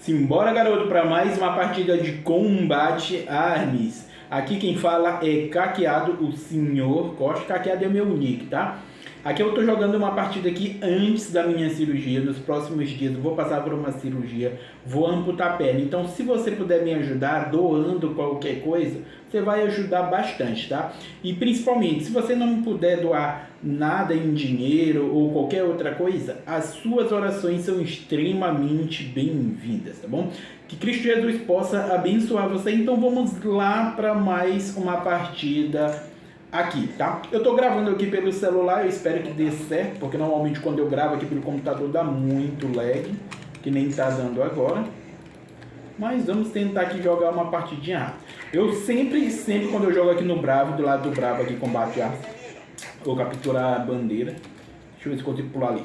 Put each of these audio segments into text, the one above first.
Simbora, garoto, para mais uma partida de combate armes. Aqui quem fala é Caqueado, o senhor Costa. Caqueado é meu nick, tá? Aqui eu tô jogando uma partida aqui antes da minha cirurgia. Nos próximos dias vou passar por uma cirurgia, vou amputar a perna. Então se você puder me ajudar doando qualquer coisa, você vai ajudar bastante, tá? E principalmente, se você não puder doar nada em dinheiro ou qualquer outra coisa, as suas orações são extremamente bem-vindas, tá bom? Que Cristo Jesus possa abençoar você. Então vamos lá para mais uma partida aqui, tá? Eu tô gravando aqui pelo celular, eu espero que dê certo, porque normalmente quando eu gravo aqui pelo computador dá muito lag, que nem tá dando agora. Mas vamos tentar aqui jogar uma partidinha. Eu sempre, sempre quando eu jogo aqui no Bravo, do lado do Bravo aqui, combate a... Vou capturar a bandeira. Deixa eu ver se consigo pular ali.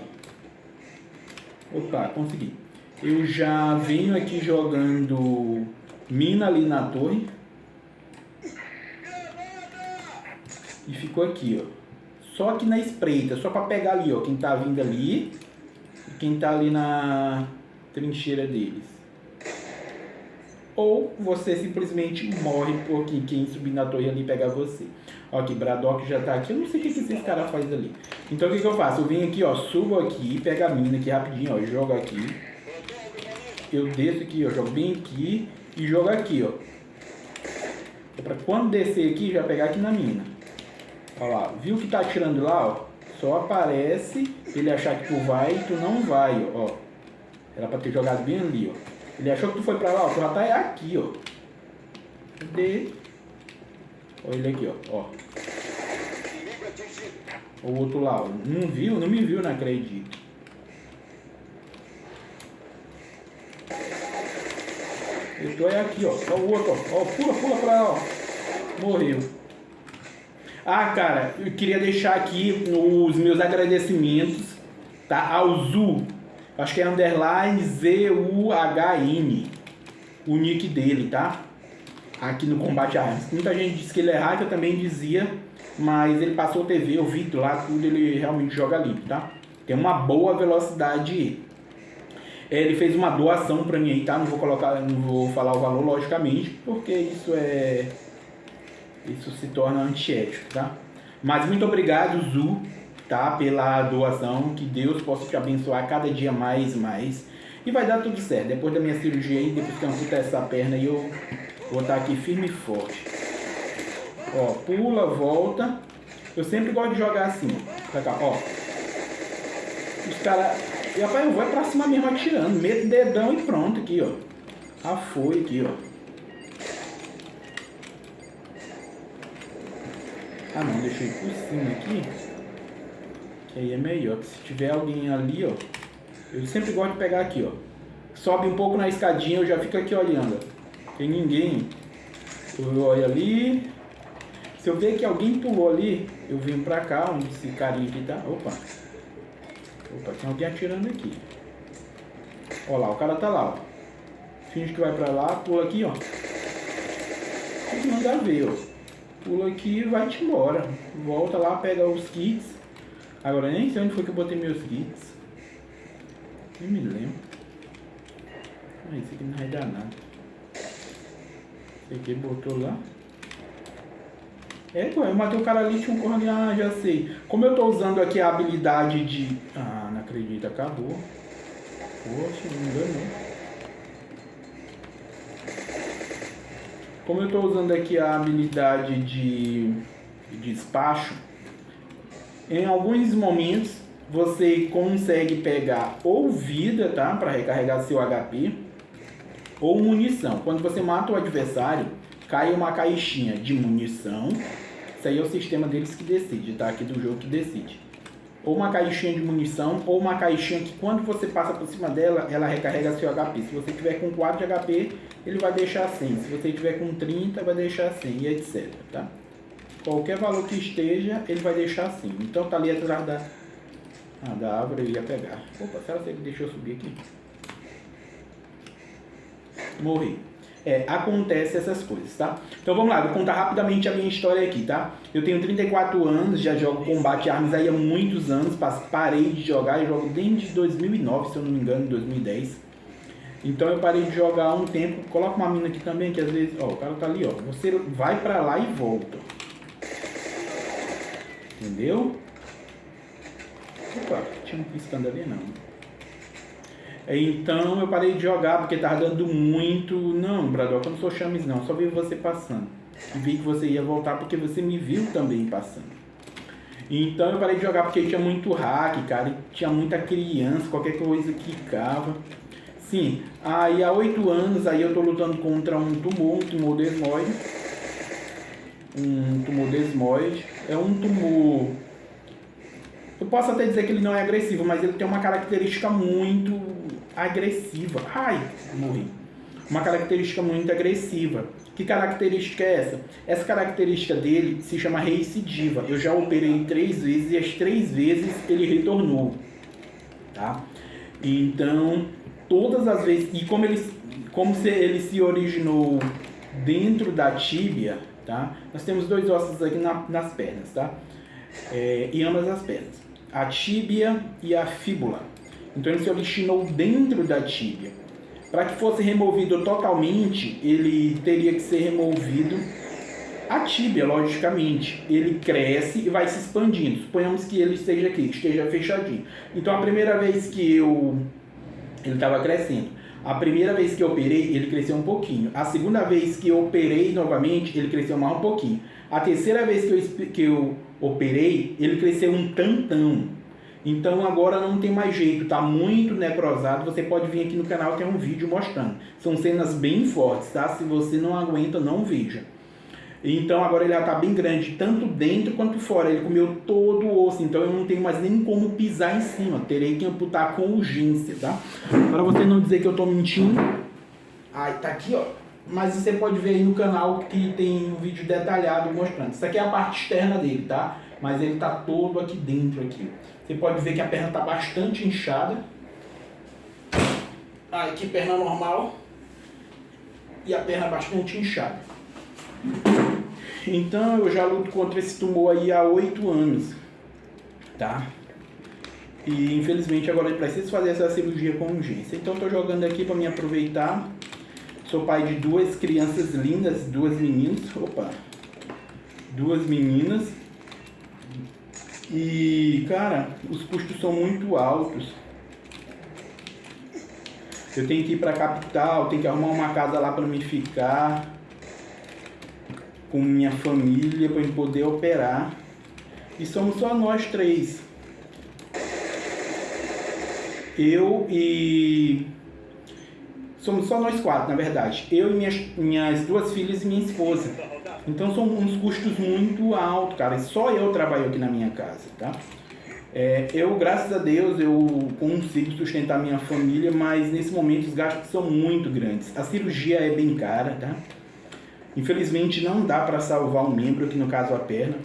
Opa, consegui. Eu já venho aqui jogando mina ali na torre. E ficou aqui, ó. Só aqui na espreita, só para pegar ali, ó, quem tá vindo ali e quem tá ali na trincheira deles. Ou você simplesmente morre porque quem subir na torre ali pega você. Ó, aqui, Braddock já tá aqui, eu não sei o que, que esses caras fazem ali. Então o que, que eu faço? Eu venho aqui, ó, subo aqui, pego a mina aqui rapidinho, ó, jogo aqui. Eu desço aqui, ó, jogo bem aqui e jogo aqui, ó. Pra quando descer aqui, já pegar aqui na mina. Olha lá, viu que tá atirando lá, ó? Só aparece ele achar que tu vai e tu não vai, ó. Era pra ter jogado bem ali, ó. Ele achou que tu foi pra lá, ó. Tu já tá aqui, ó. Cadê? Olha ele aqui, ó. ó. O outro lá, ó. Não viu? Não me viu, não acredito. Eu tô aqui, ó. Ó o outro, ó. ó. Pula, pula pra lá, ó. Morreu. Ah, cara, eu queria deixar aqui os meus agradecimentos tá, ao Zu. Acho que é underline Z-U-H-N. O nick dele, tá? Aqui no Combate Armas. Muita gente disse que ele é hacker, eu também dizia. Mas ele passou TV, o vídeo lá, tudo, ele realmente joga limpo, tá? Tem uma boa velocidade é, ele fez uma doação para mim aí, tá? Não vou colocar, não vou falar o valor, logicamente, porque isso é isso se torna antiético, tá? Mas muito obrigado, Zu, tá? Pela doação, que Deus possa te abençoar cada dia mais, mais. E vai dar tudo certo. Depois da minha cirurgia aí, depois que eu amputar essa perna aí, eu vou estar aqui firme e forte. Ó, pula, volta. Eu sempre gosto de jogar assim, pra cá, ó. Os caras... E rapaz, eu vou pra cima mesmo atirando. Meto dedão e pronto aqui, ó. Ah, foi aqui, ó. Ah não, deixei por cima aqui. Que aí é melhor. Se tiver alguém ali, ó. Eu sempre gosto de pegar aqui, ó. Sobe um pouco na escadinha, eu já fico aqui olhando. Tem ninguém. Eu olho ali. Se eu ver que alguém pulou ali, eu venho pra cá, onde esse carinha aqui tá. Opa. Opa, tem alguém atirando aqui. Olha lá, o cara tá lá, ó. Finge que vai pra lá, pula aqui, ó. Tem que mandar ver, ó pula aqui e vai-te embora. Volta lá, pega os kits. Agora nem sei onde foi que eu botei meus kits. Nem me lembro. Ah, isso aqui não vai dar nada. Esse aqui botou lá. É, eu matei o cara ali, tinha um corno ah, já sei. Como eu tô usando aqui a habilidade de... Ah, não acredito, acabou. Poxa, não enganou. Como eu estou usando aqui a habilidade de, de despacho, em alguns momentos você consegue pegar ou vida, tá? Para recarregar seu HP, ou munição. Quando você mata o adversário, cai uma caixinha de munição. Isso aí é o sistema deles que decide, tá? Aqui do jogo que decide ou uma caixinha de munição, ou uma caixinha que quando você passa por cima dela, ela recarrega seu HP. Se você tiver com 4 de HP, ele vai deixar 100. Se você tiver com 30, vai deixar 100 e etc. Tá? Qualquer valor que esteja, ele vai deixar 100. Então tá ali atrás da, ah, da árvore, eu ia pegar. Opa, será que deixa eu subir aqui? Morri é, acontece essas coisas, tá? Então vamos lá, vou contar rapidamente a minha história aqui, tá? Eu tenho 34 anos, já jogo combate armas aí há muitos anos, parei de jogar, eu jogo desde 2009, se eu não me engano, 2010. Então eu parei de jogar há um tempo. Coloca uma mina aqui também, que às vezes, ó, o cara tá ali, ó. Você vai pra lá e volta. Entendeu? Opa, tinha um piscando ali não. Então eu parei de jogar porque tava dando muito. Não, Bradock, eu não sou chames não, só vi você passando. E vi que você ia voltar porque você me viu também passando. Então eu parei de jogar porque tinha muito hack, cara, e tinha muita criança, qualquer coisa que cava. Sim, aí há oito anos aí eu tô lutando contra um tumor, um tumor desmoide. Um tumor desmoide. É um tumor. Eu posso até dizer que ele não é agressivo, mas ele tem uma característica muito agressiva. Ai, morri. Uma característica muito agressiva. Que característica é essa? Essa característica dele se chama recidiva. Eu já operei três vezes e as três vezes ele retornou. Tá? Então, todas as vezes. E como ele, como se ele se originou dentro da tíbia, tá? Nós temos dois ossos aqui na, nas pernas, tá? É, e ambas as pernas. A tíbia e a fíbula. Então ele se originou dentro da tíbia. Para que fosse removido totalmente, ele teria que ser removido a tíbia, logicamente. Ele cresce e vai se expandindo. Suponhamos que ele esteja aqui, esteja fechadinho. Então a primeira vez que eu ele estava crescendo. A primeira vez que eu operei, ele cresceu um pouquinho. A segunda vez que eu operei novamente, ele cresceu mais um pouquinho. A terceira vez que eu, que eu operei, ele cresceu um tantão. Então agora não tem mais jeito, tá muito necrosado. Você pode vir aqui no canal, tem um vídeo mostrando. São cenas bem fortes, tá? Se você não aguenta, não veja. Então agora ele já tá bem grande, tanto dentro quanto fora. Ele comeu todo o osso, então eu não tenho mais nem como pisar em cima. Terei que amputar com urgência, tá? Para você não dizer que eu tô mentindo. Ai, tá aqui, ó. Mas você pode ver aí no canal que tem um vídeo detalhado mostrando. Isso aqui é a parte externa dele, tá? Mas ele tá todo aqui dentro aqui. Você pode ver que a perna está bastante inchada. Ah, aqui perna normal. E a perna bastante inchada. Então eu já luto contra esse tumor aí há oito anos. Tá? E infelizmente agora eu preciso fazer essa cirurgia com urgência. Então estou jogando aqui para me aproveitar. Sou pai de duas crianças lindas, duas meninas. Opa! Duas meninas e, cara, os custos são muito altos. Eu tenho que ir para a capital, tenho que arrumar uma casa lá para me ficar com minha família para poder operar. E somos só nós três. Eu e somos só nós quatro, na verdade. Eu e minhas, minhas duas filhas e minha esposa. Então são uns custos muito altos, cara. E só eu trabalho aqui na minha casa, tá? É, eu, graças a Deus, eu consigo sustentar minha família, mas nesse momento os gastos são muito grandes. A cirurgia é bem cara, tá? Infelizmente não dá para salvar um membro, aqui no caso a perna.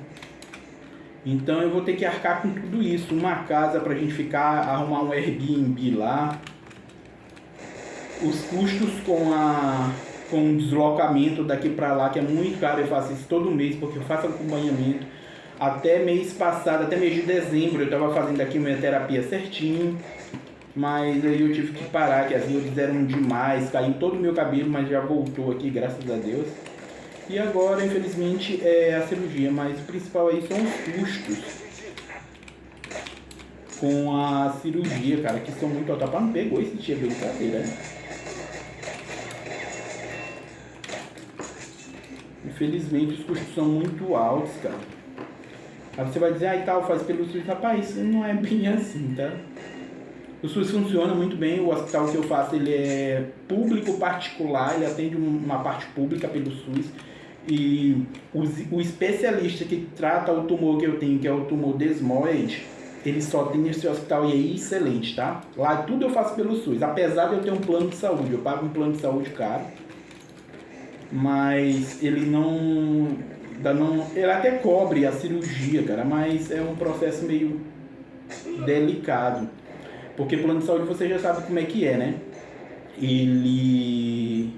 Então eu vou ter que arcar com tudo isso. Uma casa para a gente ficar, arrumar um Airbnb lá. Os custos com a com um deslocamento daqui para lá, que é muito caro, eu faço isso todo mês, porque eu faço acompanhamento. Até mês passado, até mês de dezembro, eu estava fazendo aqui minha terapia certinho. Mas aí eu tive que parar, que as unhas eram demais, caiu todo o meu cabelo, mas já voltou aqui, graças a Deus. E agora, infelizmente, é a cirurgia, mas o principal aí são os custos com a cirurgia, cara, que são muito altos. Não pegou esse dia brincadeira, né? Infelizmente os custos são muito altos, cara. Aí você vai dizer, ah, e tal, faz pelo SUS. Rapaz, não é bem assim, tá? O SUS funciona muito bem, o hospital que eu faço ele é público particular, ele atende uma parte pública pelo SUS. E o especialista que trata o tumor que eu tenho, que é o tumor desmoide, ele só tem esse hospital e é excelente, tá? Lá tudo eu faço pelo SUS, apesar de eu ter um plano de saúde, eu pago um plano de saúde caro mas ele não, não. Ele até cobre a cirurgia, cara, mas é um processo meio delicado. Porque plano de saúde você já sabe como é que é, né? Ele.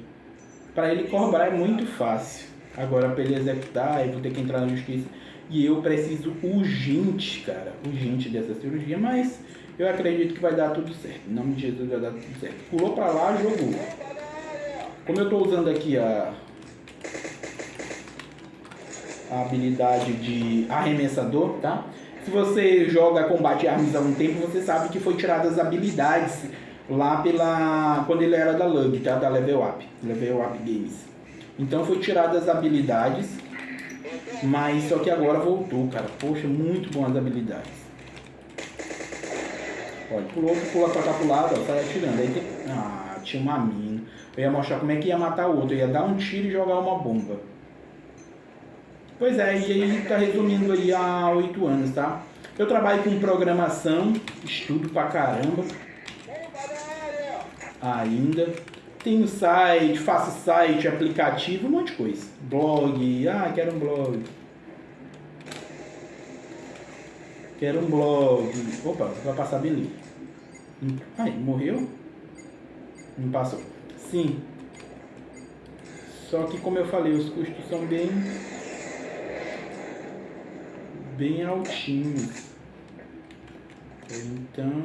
Para ele cobrar é muito fácil. Agora, para ele executar, eu vou ter que entrar na justiça. E eu preciso urgente, cara, urgente dessa cirurgia, mas Eu acredito que vai dar tudo certo. Em nome de Jesus vai dar tudo certo. Pulou pra lá, jogou. Como eu estou usando aqui a, a habilidade de arremessador, tá? Se você joga combate armas há um tempo, você sabe que foi tiradas as habilidades lá pela quando ele era da Lug, tá? Da Level Up, Level Up Games. Então foi tiradas as habilidades, mas só que agora voltou, cara. Poxa, muito bom as habilidades. Olha, pulou, pula pra cá pro lado, ó, sai atirando. Aí tem... Ah, tinha uma mina. Eu ia mostrar como é que ia matar o outro. Eu ia dar um tiro e jogar uma bomba. Pois é, e aí tá resumindo aí há oito anos, tá? Eu trabalho com programação, estudo pra caramba. Ainda. Tenho site, faço site, aplicativo, um monte de coisa. Blog, ah, quero um blog. Quero um blog. Opa, vai passar beleza. Ai, morreu? Não passou. Sim. Só que como eu falei, os custos são bem bem altinhos. Então.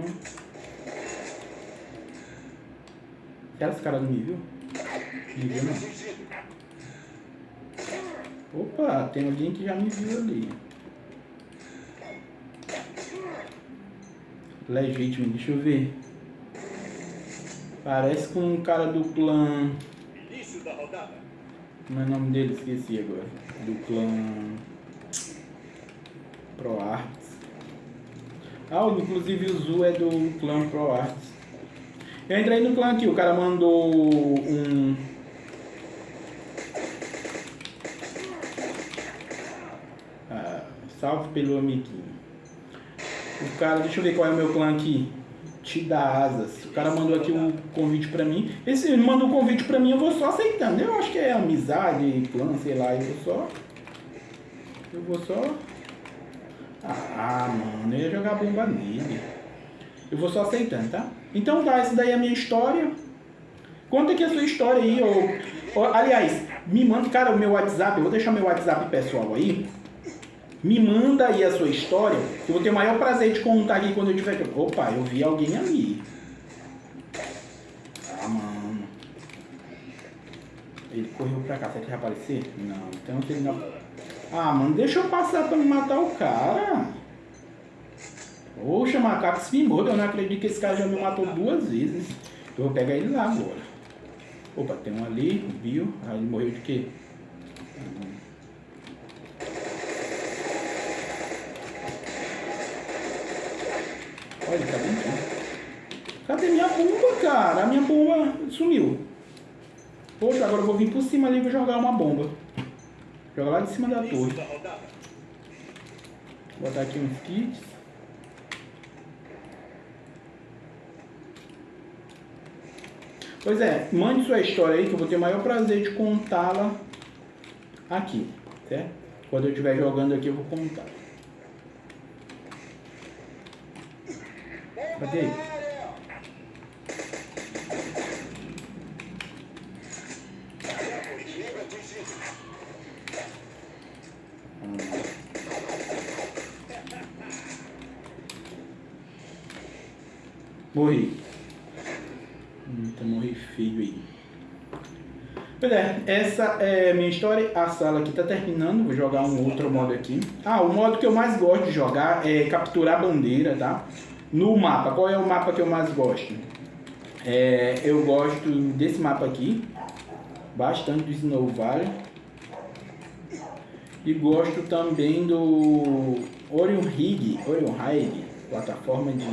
Será que esse cara não me viu? Me viu não? Opa, tem alguém que já me viu ali. Legítimo, deixa eu ver. Parece com um cara do clã. Início da rodada. Como é o nome dele? Esqueci agora. Do clã. ProArts. Ah, inclusive o Zu é do clã ProArts. Eu entrei no clã aqui, o cara mandou um. Ah, salve pelo amiguinho. O cara, deixa eu ver qual é o meu clã aqui te dá asas. O cara mandou aqui um convite pra mim. Esse ele mandou um convite pra mim, eu vou só aceitando. Eu acho que é amizade, clã, sei lá, eu vou só. Eu vou só. Ah, mano, eu ia jogar bomba nele. Eu vou só aceitando, tá? Então tá, essa daí é a minha história. Conta aqui a sua história aí, ou, ou aliás, me manda, cara, o meu WhatsApp, eu vou deixar meu WhatsApp pessoal aí. Me manda aí a sua história, eu vou ter o maior prazer de contar aqui quando eu tiver. Opa, eu vi alguém ali. Ah, mano. Ele correu pra cá, será que vai aparecer? Não, então ele não. Ah, mano, deixa eu passar pra me matar o cara. Poxa, macaco se me eu não acredito que esse cara já me matou duas vezes. Eu vou pegar ele lá agora. Opa, tem um ali, viu? Aí ele morreu de quê? Olha, tá bem Cadê minha bomba, cara? A minha bomba sumiu. Poxa, agora eu vou vir por cima ali e vou jogar uma bomba. Joga lá de cima da torre. Vou botar aqui uns kits. Pois é, mande sua história aí que eu vou ter o maior prazer de contá-la aqui, certo? Quando eu estiver jogando aqui eu vou contar. Cadê? Morri. Eita, morri feio aí. Pois é, essa é a minha história. A sala aqui tá terminando. Vou jogar um outro modo aqui. Ah, o modo que eu mais gosto de jogar é capturar bandeira, tá? No mapa, qual é o mapa que eu mais gosto? É, eu gosto desse mapa aqui, bastante do Snow Valley. E gosto também do Orion Rig, Orion Rig, plataforma de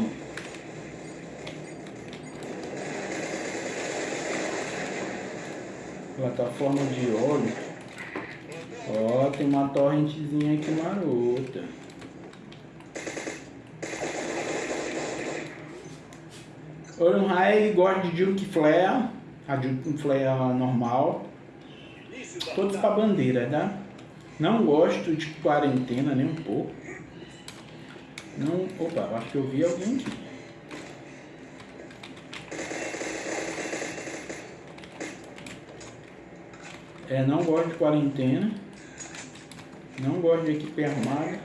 plataforma de óleo. Ó, tem uma torrentezinha aqui marota. Orion High gosta de Duke Flare, a Duke Flare normal. Todos para bandeira, tá? Não gosto de quarentena nem um pouco. Não, opa, acho que eu vi alguém aqui. É, não gosto de quarentena. Não gosto de equipe armada.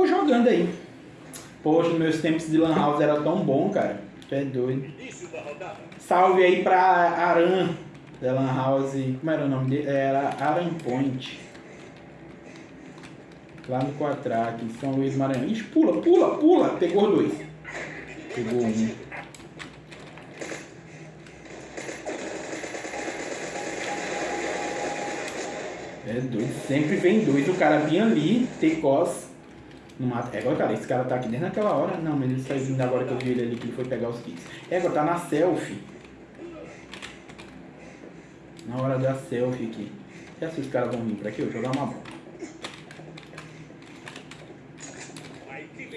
vou jogando aí. Poxa, meus tempos de Lan House era tão bom, cara. Tu é doido. Salve aí pra Aran, da Lan House. Como era o nome dele? Era Aran Point. Lá no Quatrack, em São Luís Maranhão. Ixi, pula, pula, pula. Pegou dois. Pegou um. É doido. Sempre vem dois. O cara vinha ali, Tecos. No mato. É, agora, cara, esse cara tá aqui desde aquela hora. Não, mas ele saiu vindo agora que eu vi ele ali, que ele foi pegar os kits. É, agora tá na selfie. Na hora da selfie aqui. E assim os caras vão vir pra aqui? Eu jogar uma bola.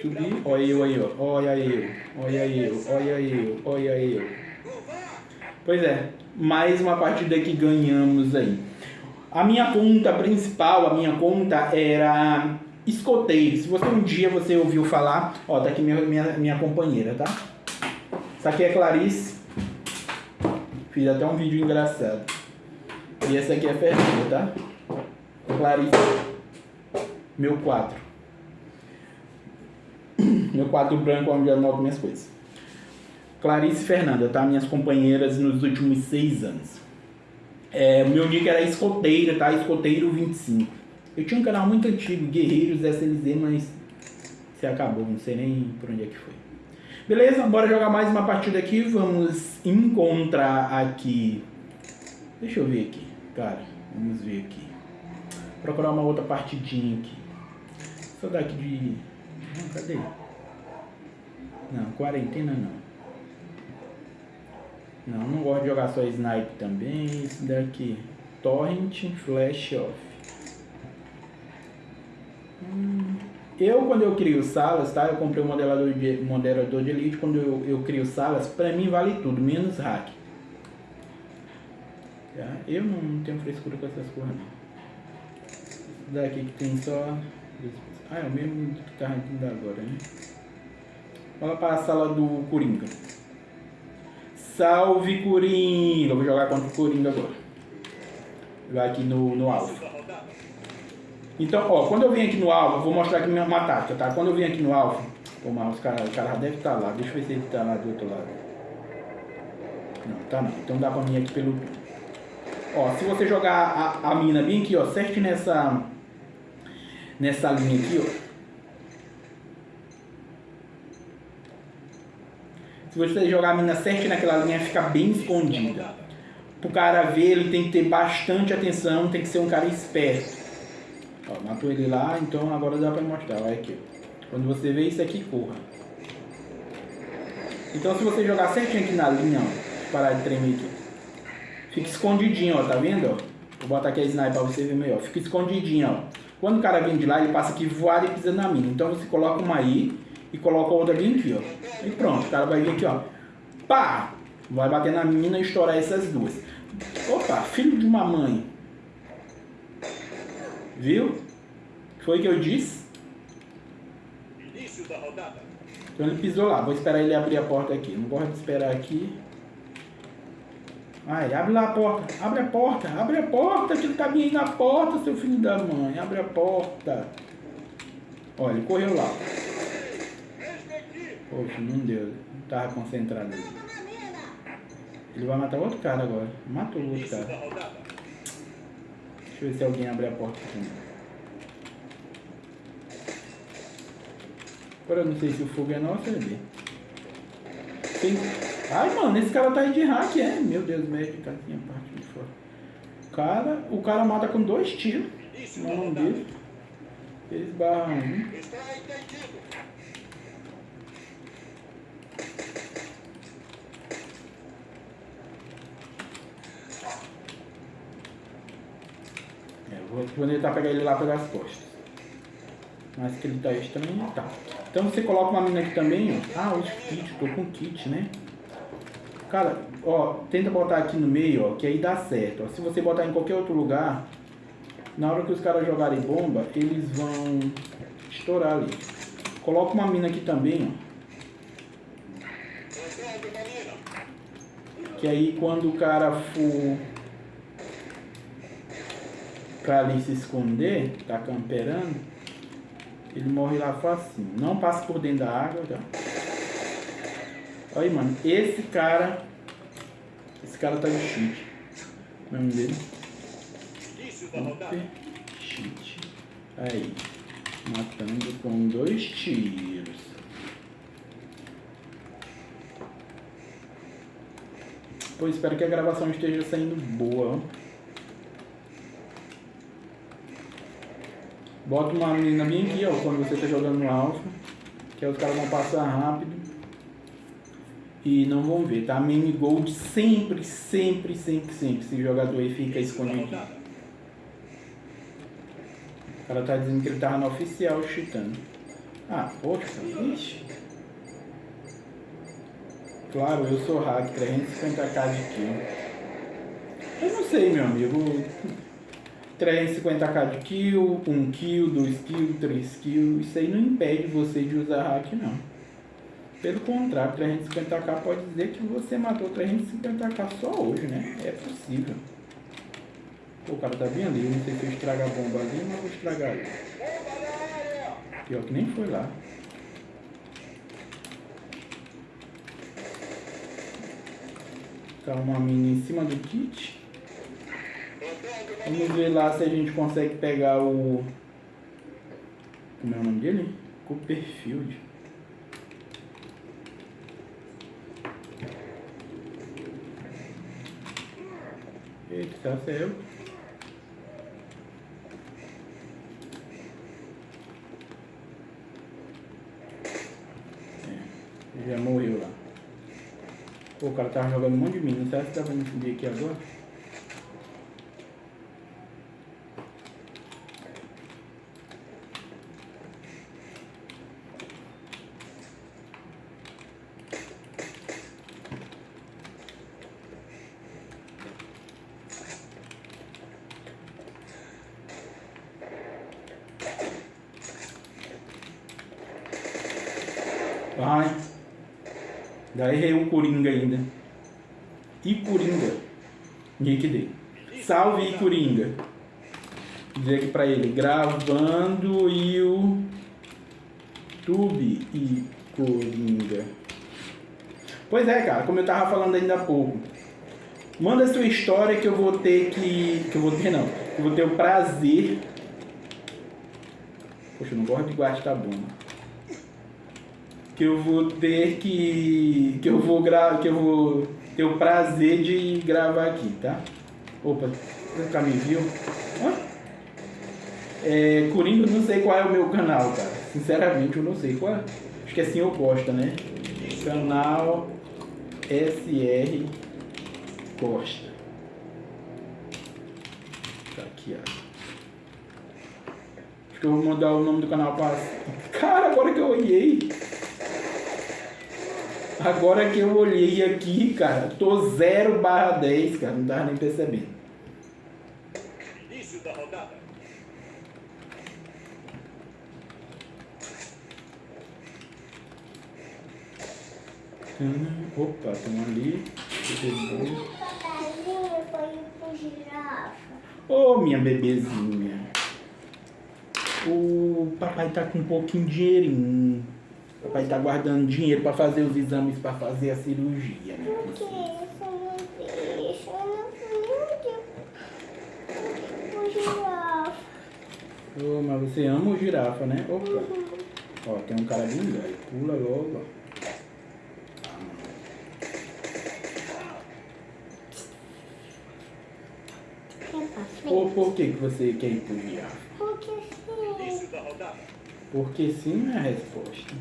Subir. Olha eu aí, ó. Olha eu. Olha eu. Olha eu. Olha eu. Pois é. Mais uma partida que ganhamos aí. A minha conta principal, a minha conta era escoteiro. Se você um dia você ouviu falar, ó, tá aqui minha, minha, minha companheira, tá? Essa aqui é Clarice. Fiz até um vídeo engraçado. E essa aqui é Fernanda, tá? Clarice. Meu quadro. Meu quadro branco onde eu anoto minhas coisas. Clarice Fernanda, tá? Minhas companheiras nos últimos seis anos. É, meu nick era escoteiro, tá? Escoteiro 25. Eu tinha um canal muito antigo, Guerreiros SLZ, mas se acabou, não sei nem por onde é que foi. Beleza, bora jogar mais uma partida aqui. Vamos encontrar aqui. Deixa eu ver aqui, cara. Vamos ver aqui. Procurar uma outra partidinha aqui. Só daqui de. Não, cadê? Não, quarentena não. Não, não gosto de jogar só snipe também. Isso daqui. Torrent Flash Off. Eu, quando eu crio salas, tá? Eu comprei um modelador de, moderador de elite. Quando eu, eu crio salas, pra mim vale tudo, menos hack. Tá? Eu não tenho frescura com essas coisas, não. Daqui que tem só... Ah, é o mesmo que tá indo agora, né? Vamos para a sala do Coringa. Salve Coringa! Vou jogar contra o Coringa agora. Jogar aqui no, no alvo. Então, ó, quando eu vim aqui no alvo, vou mostrar aqui uma tática, tá? Quando eu vim aqui no alvo, o cara, o cara já deve estar tá lá. Deixa eu ver se ele está lá do outro lado. Não, tá não. Então dá pra mim aqui pelo... Ó, se você jogar a, a mina bem aqui, ó, certo nessa... Nessa linha aqui, ó. Se você jogar a mina certinho naquela linha, fica bem escondida. Pro cara ver, ele tem que ter bastante atenção, tem que ser um cara esperto. Ó, matou ele lá, então agora dá pra mostrar. Olha aqui. Quando você vê isso aqui, corra. Então se você jogar certinho aqui na linha, ó, parar de tremer aqui. Fica escondidinho, ó, tá vendo? Ó? Vou botar aqui a sniper pra você ver melhor. Fica escondidinho, ó. Quando o cara vem de lá, ele passa aqui voado e pisa na mina. Então você coloca uma aí e coloca outra bem aqui, ó. E pronto, o cara vai vir aqui, ó. Pá! Vai bater na mina e estourar essas duas. Opa, filho de uma mãe. Viu? Foi o que eu disse? Início da rodada. Então ele pisou lá. Vou esperar ele abrir a porta aqui. Não gosto de esperar aqui. Vai, abre lá a porta. Abre a porta. Abre a porta. Que ele tá vindo aí na porta, seu filho da mãe. Abre a porta. Olha, ele correu lá. Poxa, não deu. Não tava concentrado ali. Ele vai matar outro cara agora. Matou o outro cara. Deixa eu ver se alguém abre a porta aqui. Agora eu não sei se o fogo é nosso ou é dele. Tem... Ai, mano, esse cara tá aí de hack, é? Meu Deus, médico, cara tinha parte de fora. Cara, o cara mata com dois tiros. No nome dele. Eles barram um. Vou tentar pegar ele lá pelas costas. Mas que ele tá estranho, tá. Então você coloca uma mina aqui também, ó. Ah, os kit, tô com kit, né? Cara, ó, tenta botar aqui no meio, ó, que aí dá certo. Ó. Se você botar em qualquer outro lugar, na hora que os caras jogarem bomba, eles vão estourar ali. Coloca uma mina aqui também, ó. Que aí quando o cara for pra ali se esconder, tá camperando, Ele morre lá facinho. Não passa por dentro da água, tá? Olha aí, mano. Esse cara... Esse cara tá de cheat. O nome dele? Super cheat. Aí. Matando com dois tiros. Pô, espero que a gravação esteja saindo boa. Bota uma menina bem aqui, ó, quando você está jogando no alfa. Que aí os caras vão passar rápido. E não vão ver, tá? Mini Gold sempre, sempre, sempre, sempre. Se o jogador aí fica escondido. O cara tá dizendo que ele tava no oficial chutando. Ah, poxa, ixi. Claro, eu sou hack, 350k de kill. Eu não sei, meu amigo. 350k de kill, 1 kill, 2 kill, 3 kill. Isso aí não impede você de usar hack, não. Pelo contrário, 350k pode dizer que você matou 350k só hoje, né? É possível. Pô, o cara tá bem ali. Eu não sei se eu estrago a bomba ali, mas vou estragar ali. Pior que nem foi lá. Tá uma mina em cima do kit. Vamos ver lá se a gente consegue pegar o... Como é o nome dele? Copperfield. Eita, tá. É, já morreu lá. Pô, o cara tava jogando um monte de mina. Será que dá pra me subir aqui agora? Vai. Daí errei um Coringa ainda. E Coringa. Nick Salve e Coringa. Dizer aqui pra ele. Gravando e o Tube e Coringa. Pois é, cara. Como eu tava falando ainda há pouco. Manda sua história que eu vou ter que... Que eu vou ter, não. Que eu vou ter o prazer... Poxa, eu não gosto de guardar bomba que eu vou ter que que eu vou gravar que eu vou ter o prazer de gravar aqui, tá? Opa, nunca me viu? Hã? É, Coringa, não sei qual é o meu canal, cara. Sinceramente, eu não sei qual. É. Acho que é eu gosto, né? Canal SR Costa. Tá aqui, ó. Acho que eu vou mandar o nome do canal para. Cara, agora que eu olhei. Agora que eu olhei aqui, cara, tô 0 barra 10, cara, não tava nem percebendo. Início da rodada. Hum, opa, tem um ali. Ô, oh, minha bebezinha. O papai tá com um pouquinho de dinheirinho. Papai tá guardando dinheiro para fazer os exames para fazer a cirurgia. Né? Por que você não deixa? Eu não girafa. Oh, mas você ama o girafa, né? Opa. Uhum. Ó, tem um cara bem velho. Pula logo, ó. Ou por que, que você quer ir pro girafa? Porque sim. Porque sim é a resposta.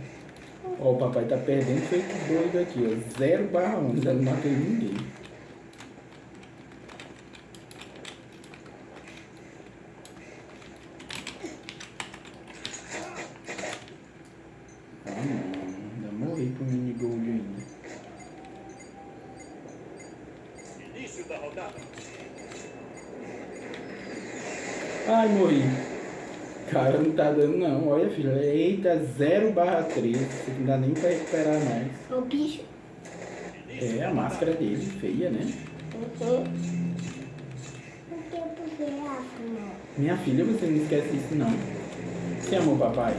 Ó, o papai tá perdendo feito doido aqui, ó. 0 barra 11, eu não matei ninguém. Ah não, ainda morri pro mini gold ainda. Início da rodada. Ai, morri. Cara, não tá dando não. Olha, filha. Eita, 0 barra 3. Não dá nem pra recuperar mais. O bicho. É, a máscara dele, feia, né? Uhum. Minha filha, você não esquece isso não. Você amou papai?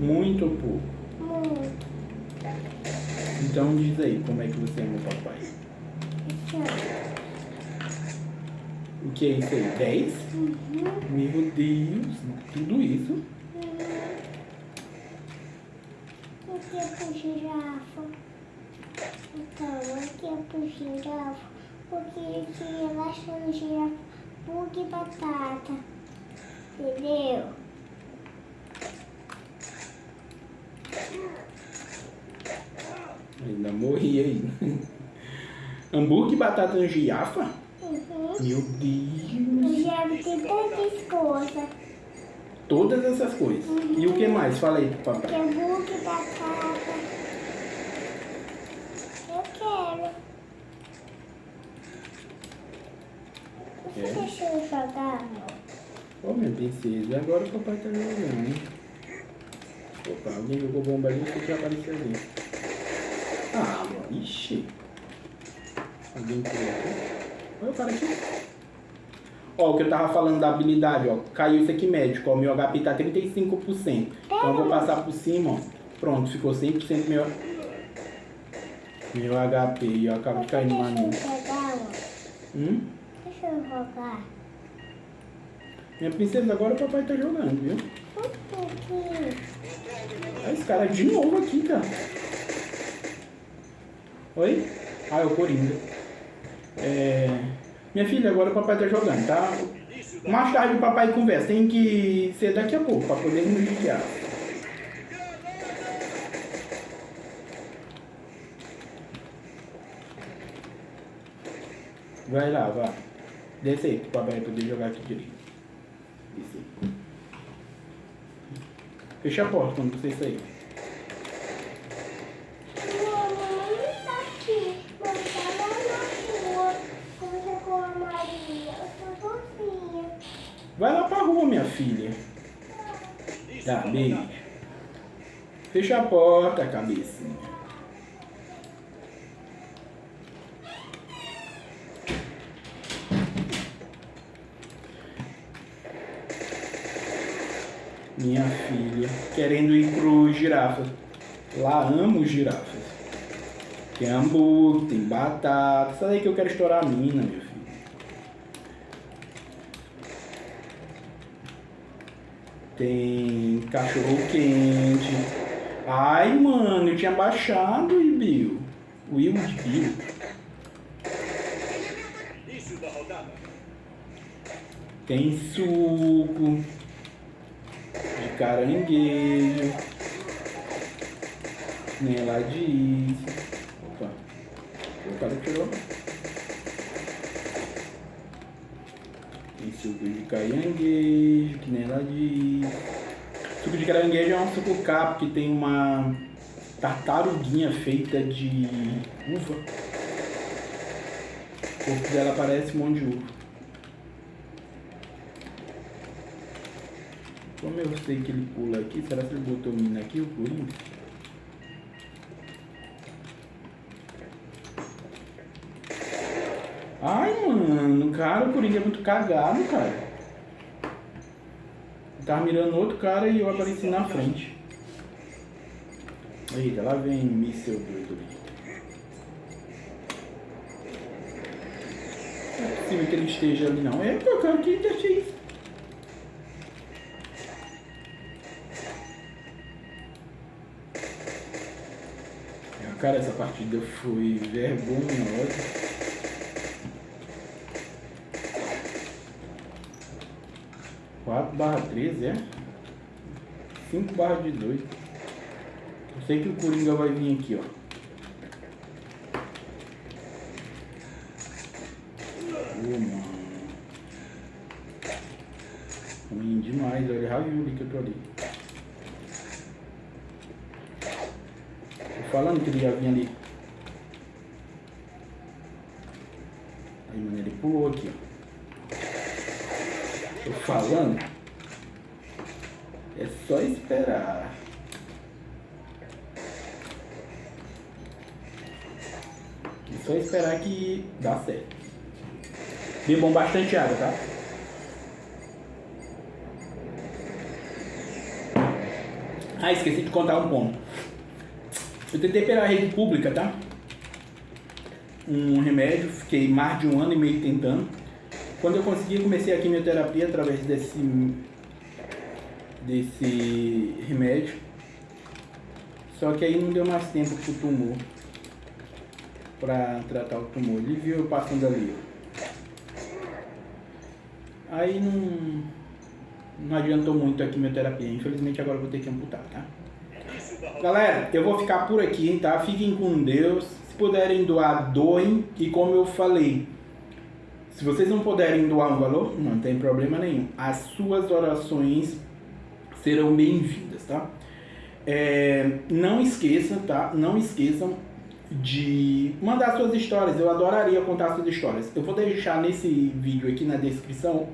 Muito ou pouco? Muito. Então diz aí como é que você ama o papai. O que é isso aí? 10? Uhum. Meu Deus, tudo isso? O que é pro girafa? Então, o que é pro girafa? Porque que relaxa no girafa, bug e batata. Entendeu? Ainda morri aí. Hambúrguer e batata no girafa? Uhum. Meu O Deus. girafa tem tantas coisas. Todas essas coisas. E o que mais? Fala aí pro Que papai. é bug e batata. Eu quero. Você Quer? deixa eu jogar, amor? Ô minha princesa, agora o papai tá jogando. Opa, alguém jogou bomba ali que já apareceu ali. Ah, amor, ixi. Alguém pulou aqui. Olha o cara aqui. Ó, o que eu tava falando da habilidade, ó. Caiu isso aqui médico, ó. Meu HP tá 35%. Então eu vou passar por cima, ó. Pronto, ficou 100% meu... Meu HP. E eu acabo de cair no Deixa eu amor. Hum? Deixa eu jogar. Minha princesa, agora o papai tá jogando, viu? Pouquinho. Olha esse cara de novo aqui, cara. Oi? Ah, é o Coringa. É... Minha filha, agora o papai tá jogando, tá? Mais tarde o papai conversa. Tem que ser daqui a pouco, pra poder guiar. Vai lá, vai. Desce aí, pro papai poder jogar aqui direito. Desce aí. Fecha a porta quando você sair. Mamãe tá aqui. Mamãe tá lá na rua. Conta com a Maria. Eu tô sozinha. Vai lá pra rua, minha filha. Beijo. Fecha a porta, cabecinha. Minha filha, querendo ir pro girafas. Lá amo girafas. Tem hambúrguer, tem batata. Daí que eu quero estourar a mina, meu filho. Tem cachorro quente. Ai, mano, eu tinha baixado o Bill. O Will de Bill. Tem suco de caranguejo. Nem ela disse. Opa. O cara tirou. Tem suco de caranguejo, que nem ela disse. Suco de caranguejo é um suco capo que tem uma tartaruguinha feita de uva. O corpo dela parece um monte de uva. Como eu sei que ele pula aqui, será que ele botou menino aqui, o Coringa? Ai, mano, cara, o Coringa é muito cagado, cara. Tava mirando outro cara e eu apareci na frente. Eita, lá vem míssel doido ali. Não é possível que ele esteja ali não. É, eu quero que ele. Cara, essa partida foi vergonhosa. Barra 13, é? 5 barra de 2. Eu sei que o Coringa vai vir aqui, ó. Mano. Ruim demais, olha Ravioli que eu tô ali. Tô falando que ele já vinha ali. Aí, mano, ele pulou aqui, ó. Tô falando. É só esperar. É só esperar que dá certo. Bebam bastante água, tá? Ah, esqueci de contar um ponto. Eu tentei pela rede pública, tá? Um remédio, fiquei mais de um ano e meio tentando. Quando eu consegui, comecei a quimioterapia através desse, desse remédio. Só que aí não deu mais tempo pro tumor. Pra tratar o tumor. Ele viu eu passando ali. Aí não, não adiantou muito a quimioterapia. Infelizmente agora eu vou ter que amputar, tá? Galera, eu vou ficar por aqui, tá? Fiquem com Deus. Se puderem doar, doem. E como eu falei, se vocês não puderem doar um valor, não tem problema nenhum. As suas orações serão bem-vindas, tá? É, não esqueçam, tá? Não esqueçam de mandar suas histórias. Eu adoraria contar suas histórias. Eu vou deixar nesse vídeo aqui na descrição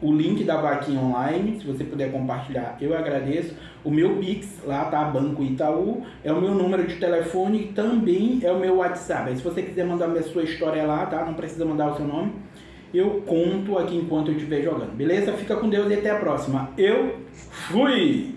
o link da vaquinha online, se você puder compartilhar, eu agradeço. O meu Pix, lá tá, Banco Itaú, é o meu número de telefone e também é o meu WhatsApp. Aí, se você quiser mandar a sua história lá, tá? Não precisa mandar o seu nome. Eu conto aqui enquanto eu estiver jogando, beleza? Fica com Deus e até a próxima. Eu fui!